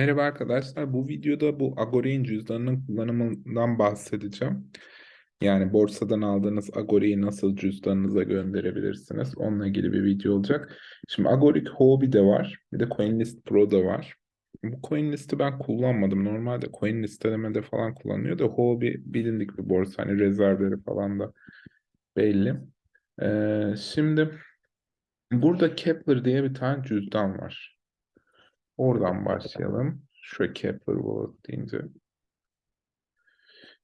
Merhaba arkadaşlar. Bu videoda bu Agori'nin cüzdanının kullanımından bahsedeceğim. Yani borsadan aldığınız Agori'yi nasıl cüzdanınıza gönderebilirsiniz? Onunla ilgili bir video olacak. Şimdi Agoric Hobby de var. Bir de CoinList Pro da var. Bu CoinList'i ben kullanmadım. Normalde coin listelemede falan kullanılıyor da Hobby bilindik bir borsa. Hani rezervleri falan da belli. Ee, şimdi burada Kepler diye bir tane cüzdan var. Oradan başlayalım. Şu Kepler Wallet deyince.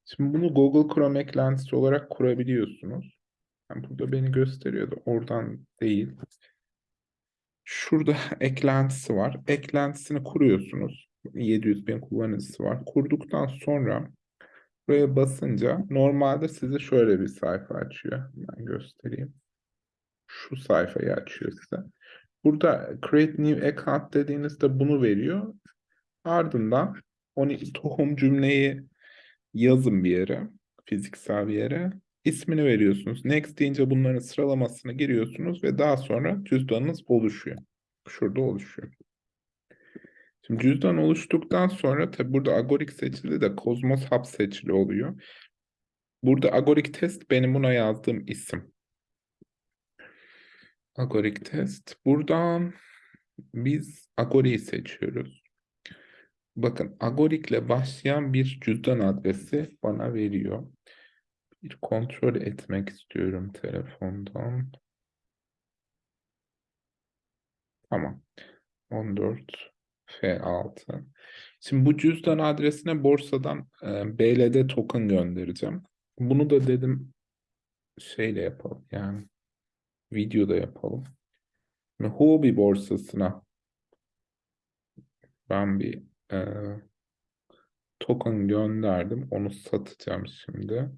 Şimdi bunu Google Chrome eklentisi olarak kurabiliyorsunuz. Yani burada beni gösteriyordu. Oradan değil. Şurada eklentisi var. Eklentisini kuruyorsunuz. 700 bin kullanıcısı var. Kurduktan sonra buraya basınca normalde size şöyle bir sayfa açıyor. Ben göstereyim. Şu sayfayı açıyor size. Burada create new account dediğinizde bunu veriyor. Ardından onu tohum cümleyi yazın bir yere, fiziksel bir yere. İsmini veriyorsunuz. Next deyince bunların sıralamasını giriyorsunuz ve daha sonra cüzdanınız oluşuyor. Şurada oluşuyor. Şimdi cüzdan oluştuktan sonra tabi burada Agoric seçili de Cosmos Hub seçili oluyor. Burada Agoric Test benim buna yazdığım isim. Agoric Test. Buradan biz Agoric'i seçiyoruz. Bakın Agoric ile başlayan bir cüzdan adresi bana veriyor. Bir kontrol etmek istiyorum telefondan. Tamam. 14 F6. Şimdi bu cüzdan adresine borsadan e, BLD token göndereceğim. Bunu da dedim şeyle yapalım yani videoda yapalım. Şimdi Huobi borsasına ben bir e, token gönderdim. Onu satacağım şimdi.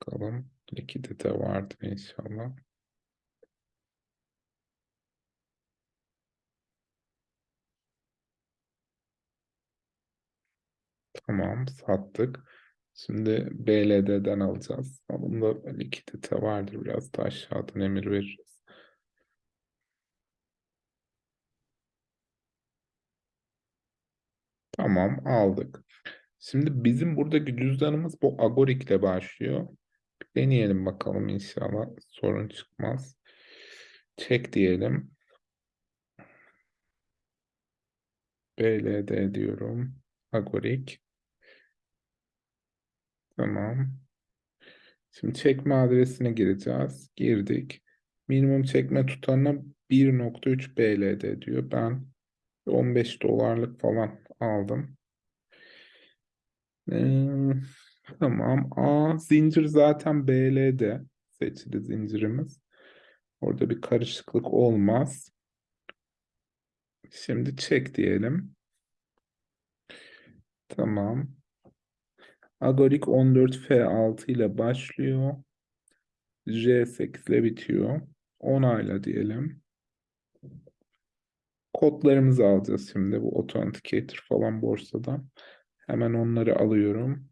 Bakalım likidite vardı inşallah. Tamam sattık. Şimdi BLD'den alacağız. Bunda likidite vardır. Biraz da aşağıdan emir veririz. Tamam aldık. Şimdi bizim buradaki cüzdanımız bu Agoric ile başlıyor. Deneyelim bakalım inşallah sorun çıkmaz. Çek diyelim. BLD diyorum. Agoric. Tamam. Şimdi çekme adresine gireceğiz. Girdik. Minimum çekme tutanına 1.3 BLD diyor. Ben 15 dolarlık falan aldım. Ee, tamam. A zincir zaten BL'de seçili zincirimiz. Orada bir karışıklık olmaz. Şimdi çek diyelim. Tamam. Agorik 14F6 ile başlıyor. J8 ile bitiyor. Onayla diyelim. Kodlarımızı alacağız şimdi. Bu Authenticator falan borsadan. Hemen onları alıyorum.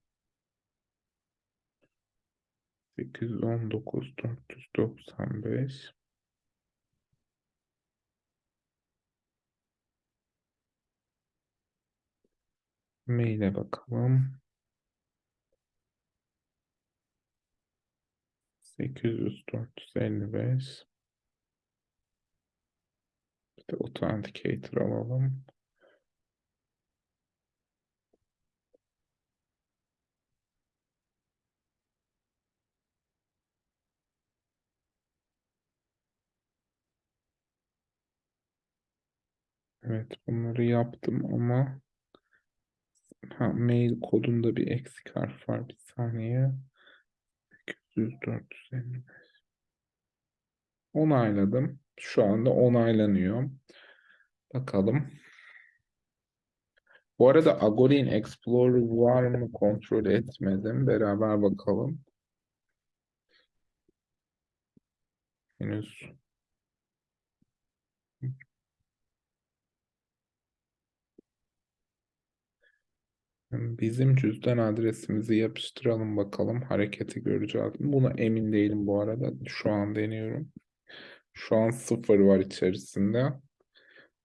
819 495 Maile bakalım. 800 455 Bir de Authenticator alalım. Evet bunları yaptım ama ha, mail kodunda bir eksik harf var. Bir saniye. 800 455 Onayladım. Şu anda onaylanıyor. Bakalım. Bu arada Agori'nin Explorer var mı kontrol etmedim. Beraber bakalım. Henüz Bizim cüzdan adresimizi yapıştıralım bakalım. Hareketi göreceğiz. Buna emin değilim bu arada. Şu an deniyorum. Şu an sıfır var içerisinde.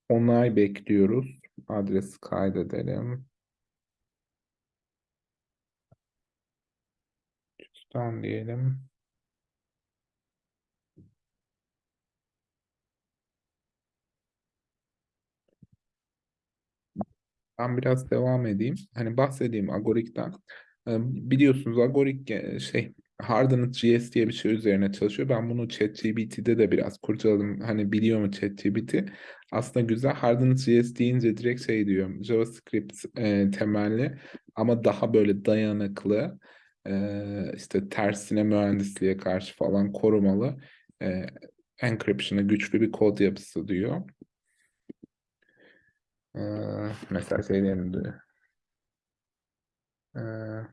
Onay bekliyoruz. adresi kaydedelim. Cüzdan diyelim. Ben biraz devam edeyim. Hani bahsedeyim Agorik'ten. Biliyorsunuz Agorik şey Hardened JS diye bir şey üzerine çalışıyor. Ben bunu ChatGPT'de de biraz kurcaladım. Hani biliyor mu ChatGPT? Aslında güzel. Hardened JS deyince direkt şey diyor. JavaScript e, temelli ama daha böyle dayanıklı e, işte tersine mühendisliğe karşı falan korumalı e, encryption'a güçlü bir kod yapısı diyor. Ee, mesela şey diyelim. Ee,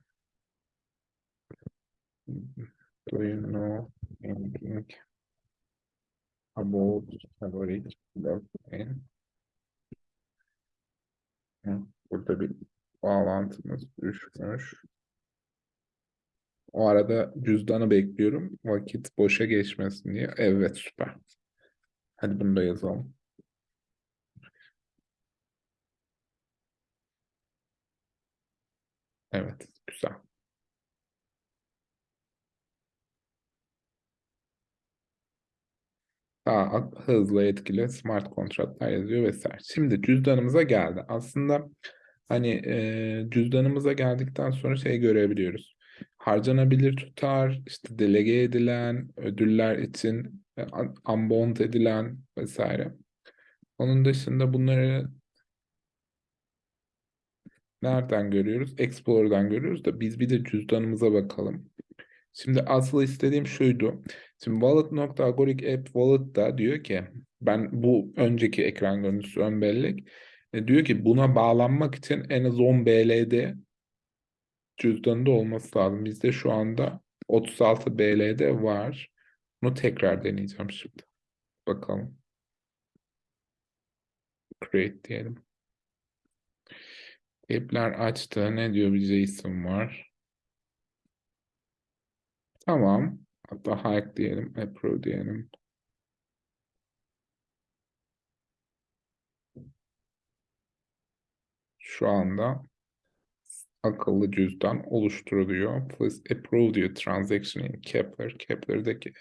do you know anything about algorithm blockchain? Hı, Burada bir bağlantımız düşmüş. O arada cüzdanı bekliyorum. Vakit boşa geçmesin diye. Evet süper. Hadi bunu da yazalım. Evet güzel. Daha hızlı etkili smart kontratlar yazıyor vesaire. Şimdi cüzdanımıza geldi. Aslında hani e, cüzdanımıza geldikten sonra şey görebiliyoruz. Harcanabilir tutar, işte delege edilen, ödüller için e, un- unbound edilen vesaire. Onun dışında bunları nereden görüyoruz? Explorer'dan görüyoruz da biz bir de cüzdanımıza bakalım. Şimdi asıl istediğim şuydu. Şimdi wallet.agoric app wallet da diyor ki ben bu önceki ekran görüntüsü ön bellek e, diyor ki buna bağlanmak için en az 10 BLD cüzdanında olması lazım. Bizde şu anda 36 BLD var. Bunu tekrar deneyeceğim şimdi. Bakalım. Create diyelim. App'ler açtı. Ne diyor bir JSON var. Tamam. Hatta hike diyelim. Approve diyelim. Şu anda akıllı cüzdan oluşturuluyor. Please approve diyor transaction in Kepler. Kepler'deki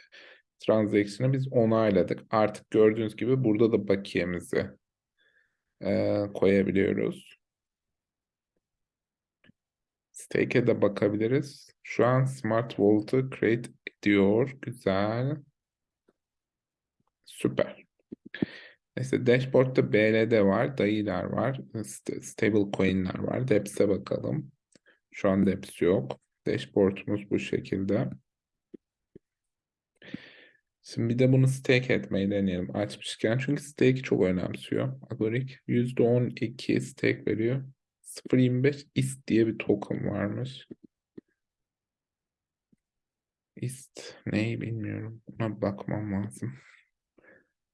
transaction'ı biz onayladık. Artık gördüğünüz gibi burada da bakiyemizi e, koyabiliyoruz. Stake'e de bakabiliriz. Şu an Smart Wallet'ı create ediyor. Güzel. Süper. Neyse dashboard'da BLD var, DAI'ler var, st- stable coin'ler var. Deps'e bakalım. Şu an Deps yok. Dashboard'umuz bu şekilde. Şimdi bir de bunu stake etmeyi deneyelim açmışken. Çünkü stake çok önemsiyor. Agoric %12 stake veriyor. 0.25 ist diye bir token varmış. ist neyi bilmiyorum. Buna bakmam lazım.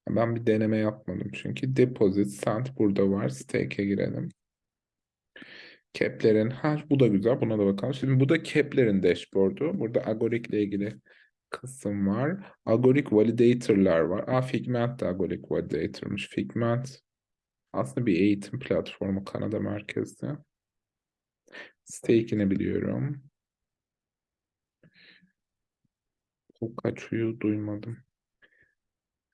Ben bir deneme yapmadım çünkü. Deposit cent burada var. Stake'e girelim. Kepler'in, ha bu da güzel. Buna da bakalım. Şimdi bu da Kepler'in dashboard'u. Burada Agoric ile ilgili kısım var. Agoric validator'lar var. Aa Figment de Agoric validator'mış. Figment aslında bir eğitim platformu Kanada merkezli. Stake'ini biliyorum. Kaçıyor duymadım.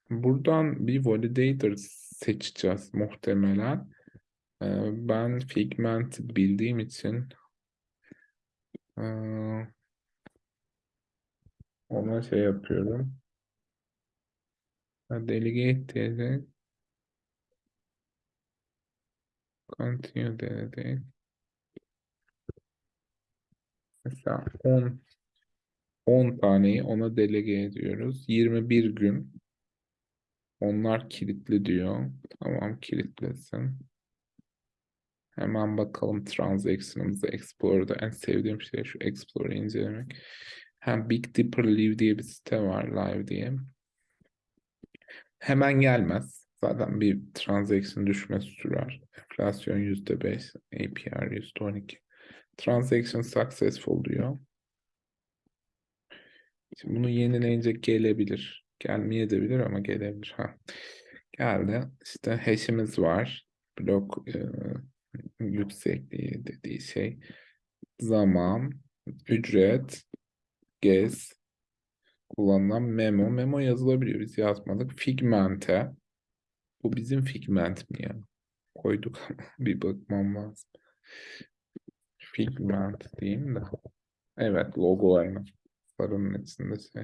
Buradan bir validator seçeceğiz muhtemelen. Ee, ben Figment bildiğim için ee, ona şey yapıyorum. Delegate continue dedik. Mesela 10 10 taneyi ona delege ediyoruz. 21 gün onlar kilitli diyor. Tamam kilitlesin. Hemen bakalım transaction'ımıza Explorer'da en sevdiğim şey şu Explorer'ı incelemek. Hem Big Dipper Live diye bir site var live diye. Hemen gelmez. Zaten bir transaction düşmesi sürer. Enflasyon %5, APR %12. Transaction successful diyor. Şimdi bunu yenileyince gelebilir. Gelmeyebilir ama gelebilir. Ha. Geldi. İşte hash'imiz var. blok e, yüksekliği dediği şey zaman, ücret, gez, kullanılan memo. Memo yazılabiliyor. Biz yazmadık. Figmente. Bu bizim figment mi ya? Koyduk bir bakmam lazım. Figment diyeyim de. Evet logo aynı. Sarının içinde şey.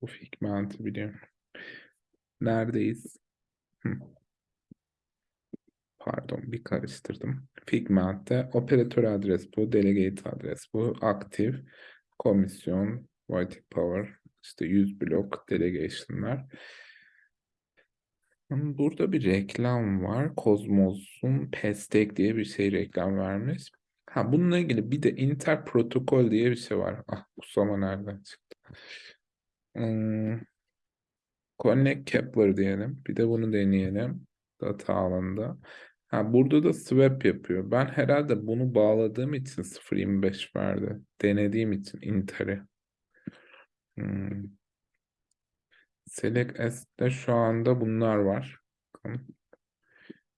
Bu figment'i biliyorum. Neredeyiz? Pardon bir karıştırdım. Figment'te operatör adres bu, delegate adres bu, aktif, komisyon, void power, işte 100 blok delegation'lar. Burada bir reklam var. Kozmos'un Pestek diye bir şey reklam vermiş. Ha bununla ilgili bir de Inter protokol diye bir şey var. Ah Usama nereden çıktı? Hmm, Connect Kepler diyelim. Bir de bunu deneyelim. Data alanında. Ha burada da swap yapıyor. Ben herhalde bunu bağladığım için 0.25 verdi. Denediğim için Inter'i. Hmm. Select S'te şu anda bunlar var.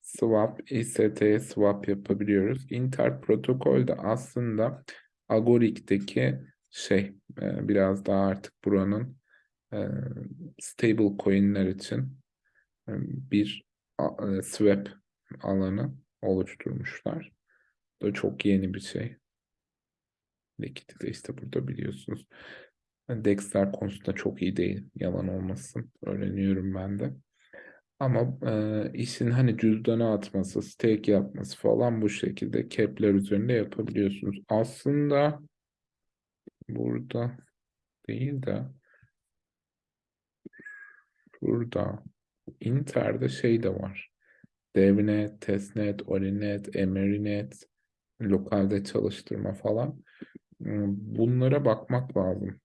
Swap, IST'ye swap yapabiliyoruz. Inter protokol de aslında Agoric'teki şey e, biraz daha artık buranın e, stable coin'ler için e, bir swap alanı oluşturmuşlar. Bu da çok yeni bir şey. Liquidity de işte burada biliyorsunuz. Dexter konusunda çok iyi değil. Yalan olmasın. Öğreniyorum ben de. Ama e, işin hani cüzdana atması, stake yapması falan bu şekilde Kepler üzerinde yapabiliyorsunuz. Aslında burada değil de burada Inter'de şey de var. DevNet, testnet, Orinet, Emerinet, lokalde çalıştırma falan. Hmm, Bunlara bakmak lazım.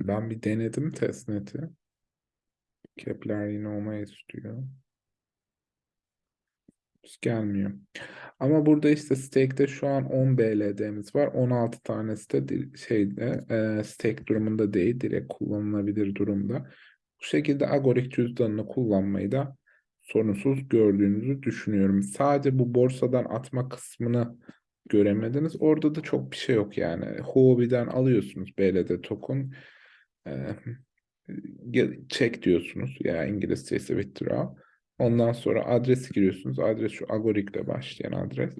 Ben bir denedim testnet'i. Kepler yine olmayı istiyor. Hiç gelmiyor. Ama burada işte stake'de şu an 10 BLD'miz var. 16 tanesi de şeyde e, stake durumunda değil. Direkt kullanılabilir durumda. Bu şekilde Agoric cüzdanını kullanmayı da sorunsuz gördüğünüzü düşünüyorum. Sadece bu borsadan atma kısmını göremediniz. Orada da çok bir şey yok yani. Huobi'den alıyorsunuz BLD token. E, ge- check diyorsunuz. Ya İngilizce ise withdraw. Ondan sonra adresi giriyorsunuz. Adres şu Agoric'le başlayan adres.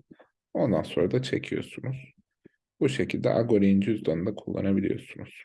Ondan sonra da çekiyorsunuz. Bu şekilde Agoric'in cüzdanını da kullanabiliyorsunuz.